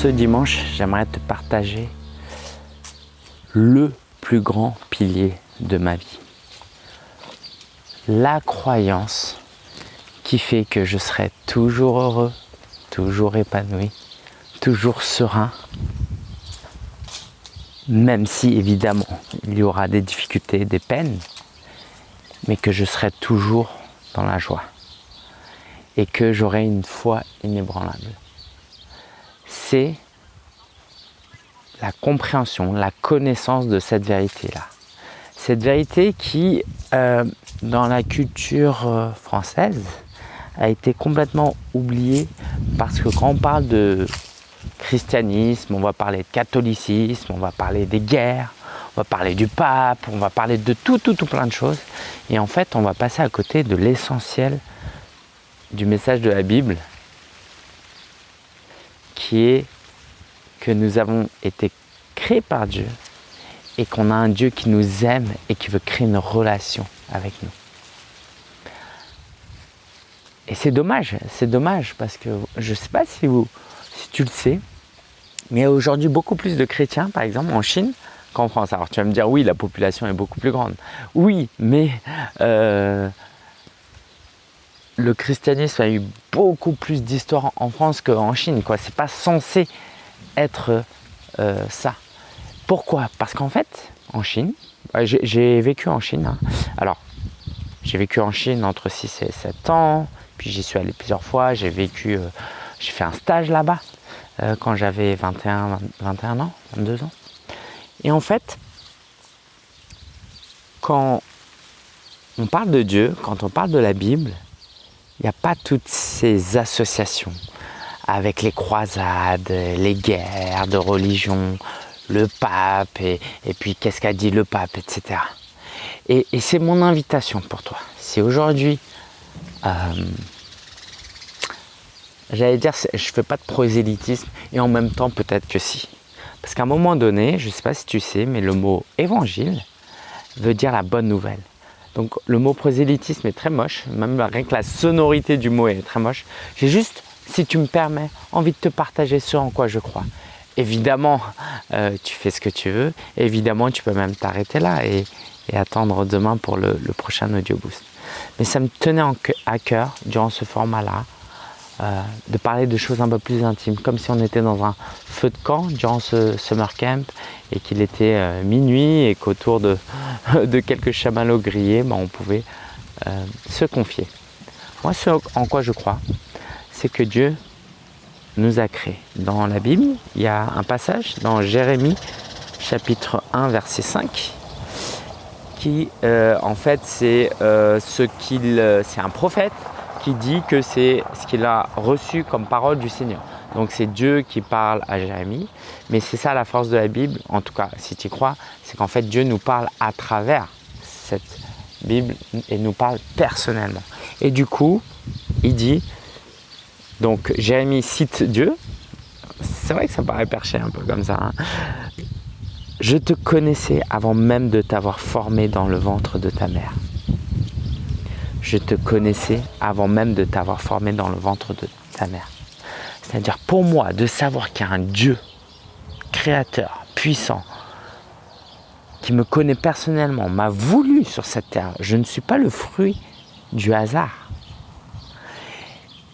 ce dimanche, j'aimerais te partager le plus grand pilier de ma vie. La croyance qui fait que je serai toujours heureux, toujours épanoui, toujours serein, même si évidemment il y aura des difficultés, des peines, mais que je serai toujours dans la joie et que j'aurai une foi inébranlable. C'est la compréhension, la connaissance de cette vérité-là. Cette vérité qui, euh, dans la culture euh, française, a été complètement oubliée parce que quand on parle de christianisme, on va parler de catholicisme, on va parler des guerres, on va parler du pape, on va parler de tout, tout, tout plein de choses. Et en fait, on va passer à côté de l'essentiel du message de la Bible, qui est que nous avons été créés par Dieu et qu'on a un Dieu qui nous aime et qui veut créer une relation avec nous. Et c'est dommage, c'est dommage parce que je ne sais pas si, vous, si tu le sais, mais il y a aujourd'hui beaucoup plus de chrétiens, par exemple en Chine, qu'en France. Alors tu vas me dire, oui, la population est beaucoup plus grande. Oui, mais euh, le christianisme a eu beaucoup plus d'histoire en France qu'en Chine. Ce n'est pas censé être euh, ça. Pourquoi? Parce qu'en fait, en Chine, j'ai vécu en Chine. Hein. Alors, j'ai vécu en Chine entre 6 et 7 ans, puis j'y suis allé plusieurs fois, j'ai vécu, euh, j'ai fait un stage là-bas euh, quand j'avais 21, 21 ans, 22 ans. Et en fait, quand on parle de Dieu, quand on parle de la Bible, il n'y a pas toutes ces associations avec les croisades, les guerres de religion, le pape, et, puis qu'est-ce qu'a dit le pape, etc. Et, c'est mon invitation pour toi. Si aujourd'hui, euh, j'allais dire, je ne fais pas de prosélytisme, et en même temps peut-être que si. Parce qu'à un moment donné, je ne sais pas si tu sais, mais le mot évangile veut dire la bonne nouvelle. Donc le mot prosélytisme est très moche, même rien que la sonorité du mot est très moche. J'ai juste, si tu me permets, envie de te partager ce en quoi je crois. Évidemment, euh, tu fais ce que tu veux. Évidemment, tu peux même t'arrêter là et, attendre demain pour le, prochain Audio Boost. Mais ça me tenait à cœur, durant ce format-là, euh, de parler de choses un peu plus intimes, comme si on était dans un feu de camp durant ce summer camp et qu'il était euh, minuit et qu'autour de, quelques chamallows grillés, ben, on pouvait euh, se confier. Moi, ce en quoi je crois, c'est que Dieu nous a créés. Dans la Bible, il y a un passage dans Jérémie chapitre 1 verset 5 qui en fait c'est ce qu'il c'est un prophète qui dit que c'est ce qu'il a reçu comme parole du Seigneur. Donc c'est Dieu qui parle à Jérémie, mais c'est ça la force de la Bible, en tout cas si tu y crois, c'est qu'en fait Dieu nous parle à travers cette Bible et nous parle personnellement. Et du coup, il dit, donc Jérémie cite Dieu, c'est vrai que ça paraît perché un peu comme ça, hein. je te connaissais avant même de t'avoir formé dans le ventre de ta mère je te connaissais avant même de t'avoir formé dans le ventre de ta mère. C'est-à-dire pour moi, de savoir qu'il y a un Dieu créateur, puissant, qui me connaît personnellement, m'a voulu sur cette terre. Je ne suis pas le fruit du hasard.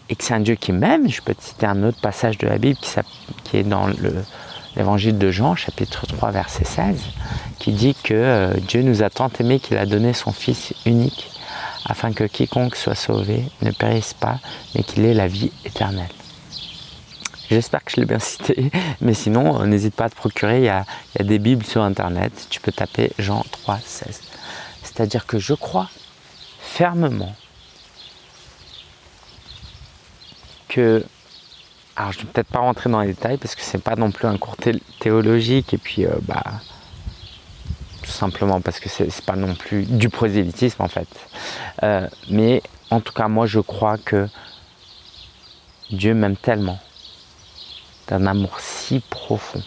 Et que c'est un Dieu qui m'aime. Je peux te citer un autre passage de la Bible qui, est dans l'évangile de Jean, chapitre 3, verset 16, qui dit que euh, Dieu nous a tant aimés qu'il a donné son Fils unique afin que quiconque soit sauvé ne périsse pas, mais qu'il ait la vie éternelle. J'espère que je l'ai bien cité, mais sinon, euh, n'hésite pas à te procurer, il y, a, des bibles sur internet, tu peux taper Jean 3, 16. C'est-à-dire que je crois fermement que, alors je ne vais peut-être pas rentrer dans les détails parce que c'est pas non plus un cours théologique et puis euh, bah tout simplement parce que c'est pas non plus du prosélytisme en fait. Euh, mais en tout cas, moi je crois que Dieu m'aime tellement, d'un amour si profond,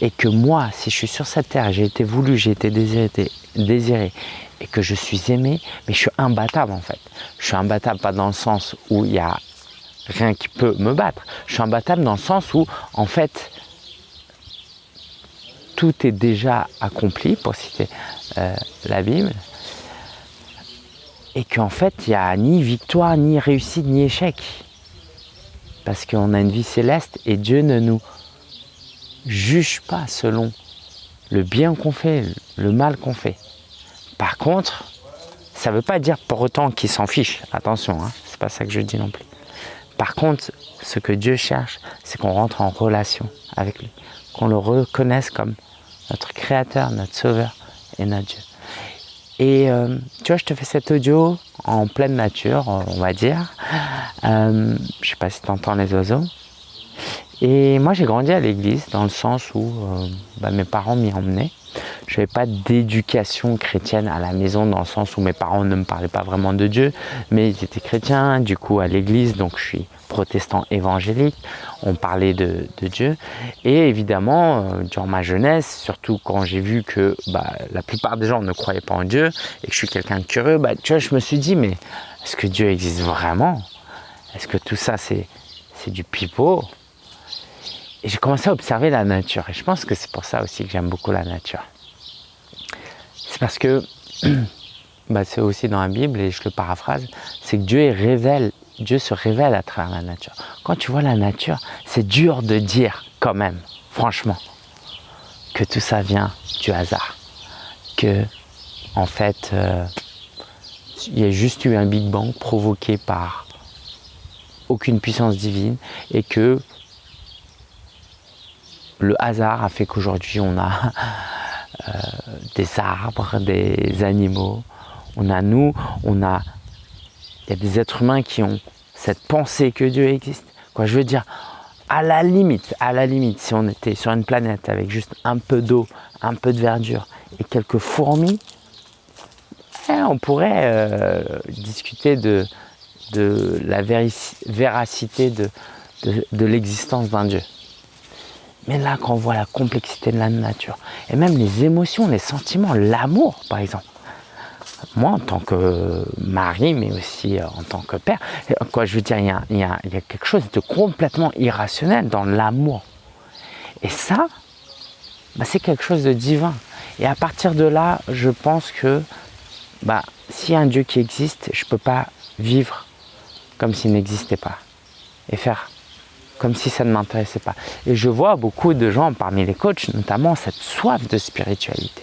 et que moi, si je suis sur cette terre, j'ai été voulu, j'ai été désiré, désiré, et que je suis aimé, mais je suis imbattable en fait. Je suis imbattable pas dans le sens où il y a rien qui peut me battre. Je suis imbattable dans le sens où, en fait, tout est déjà accompli, pour citer euh, la Bible, et qu'en fait, il n'y a ni victoire, ni réussite, ni échec. Parce qu'on a une vie céleste et Dieu ne nous juge pas selon le bien qu'on fait, le mal qu'on fait. Par contre, ça ne veut pas dire pour autant qu'il s'en fiche. Attention, hein, c'est pas ça que je dis non plus. Par contre, ce que Dieu cherche, c'est qu'on rentre en relation avec lui, qu'on le reconnaisse comme notre Créateur, notre Sauveur et notre Dieu. Et euh, tu vois, je te fais cet audio en pleine nature, on va dire. Euh, je sais pas si tu entends les oiseaux. Et moi, j'ai grandi à l'église dans le sens où euh, bah, mes parents m'y emmenaient. Je n'avais pas d'éducation chrétienne à la maison dans le sens où mes parents ne me parlaient pas vraiment de Dieu, mais ils étaient chrétiens, du coup à l'église, donc je suis protestant évangélique, on parlait de, Dieu. Et évidemment, euh, durant ma jeunesse, surtout quand j'ai vu que bah, la plupart des gens ne croyaient pas en Dieu et que je suis quelqu'un de curieux, bah, tu vois, je me suis dit, mais est-ce que Dieu existe vraiment? Est-ce que tout ça, c'est du pipeau? Et j'ai commencé à observer la nature. Et je pense que c'est pour ça aussi que j'aime beaucoup la nature. C'est parce que, bah, c'est aussi dans la Bible, et je le paraphrase, c'est que Dieu révèle Dieu se révèle à travers la nature. Quand tu vois la nature, c'est dur de dire quand même, franchement, que tout ça vient du hasard. Que, en fait, euh, il y a juste eu un Big Bang provoqué par aucune puissance divine et que le hasard a fait qu'aujourd'hui on a euh, des arbres, des animaux, on a nous, on a il y a des êtres humains qui ont cette pensée que Dieu existe. Quoi, je veux dire, à la limite, à la limite, si on était sur une planète avec juste un peu d'eau, un peu de verdure et quelques fourmis, eh, on pourrait euh, discuter de, la véracité de l'existence d'un Dieu. Mais là, quand on voit la complexité de la nature, et même les émotions, les sentiments, l'amour, par exemple, moi en tant que mari, mais aussi euh, en tant que père, quoi je veux dire, il y a, quelque chose de complètement irrationnel dans l'amour. Et ça, bah, c'est quelque chose de divin. Et à partir de là, je pense que bah, s'il y a un Dieu qui existe, je ne peux pas vivre comme s'il n'existait pas. Et faire comme si ça ne m'intéressait pas. Et je vois beaucoup de gens parmi les coachs, notamment cette soif de spiritualité.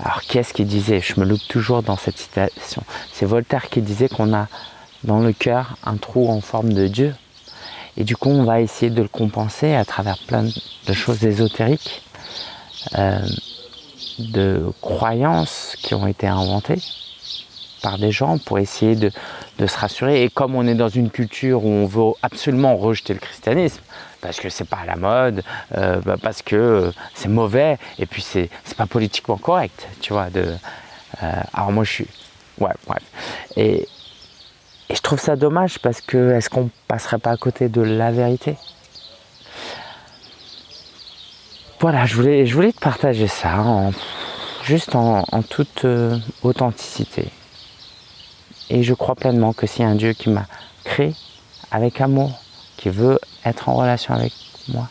Alors qui est-ce qui disait Je me loupe toujours dans cette citation. C'est Voltaire qui disait qu'on a dans le cœur un trou en forme de Dieu. Et du coup, on va essayer de le compenser à travers plein de choses ésotériques, euh, de croyances qui ont été inventées par des gens pour essayer de, se rassurer. Et comme on est dans une culture où on veut absolument rejeter le christianisme, parce que c'est pas à la mode, euh, bah, parce que euh, c'est mauvais, et puis c'est pas politiquement correct, tu vois. De, euh, alors moi je suis... Ouais, bref. Et, et je trouve ça dommage parce que est-ce qu'on passerait pas à côté de la vérité? Voilà, je voulais, je voulais te partager ça, en, juste en, en toute authenticité. Et je crois pleinement que c'est un Dieu qui m'a créé avec amour, qui veut être en relation avec moi,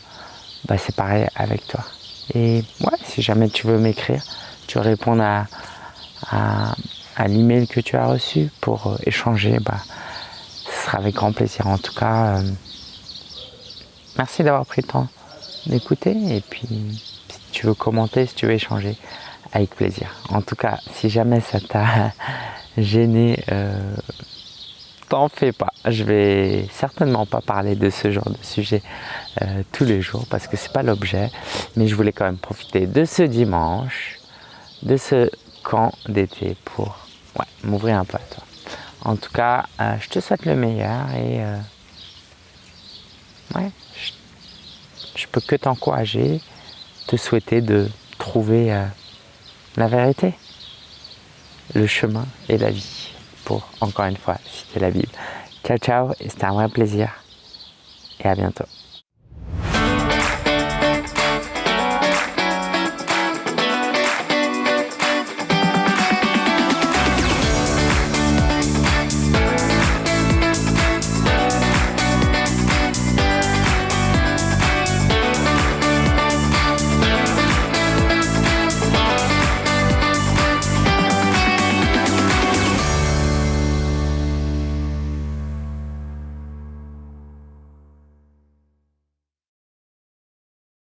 bah c'est pareil avec toi. Et ouais, si jamais tu veux m'écrire, tu veux répondre à, à, l'email que tu as reçu pour euh, échanger, bah, ce sera avec grand plaisir. En tout cas, euh, merci d'avoir pris le temps d'écouter. Et puis, si tu veux commenter, si tu veux échanger, avec plaisir. En tout cas, si jamais ça t'a gêné, euh, t'en fais pas. Je vais certainement pas parler de ce genre de sujet euh, tous les jours parce que c'est pas l'objet. Mais je voulais quand même profiter de ce dimanche, de ce camp d'été pour m'ouvrir un peu à toi. En tout cas, euh, je te souhaite le meilleur et euh, ouais, je, je, peux que t'encourager, te souhaiter de trouver la vérité, le chemin et la vie pour, encore une fois, citer la Bible. Ciao, ciao, et c'était un vrai plaisir. Et à bientôt.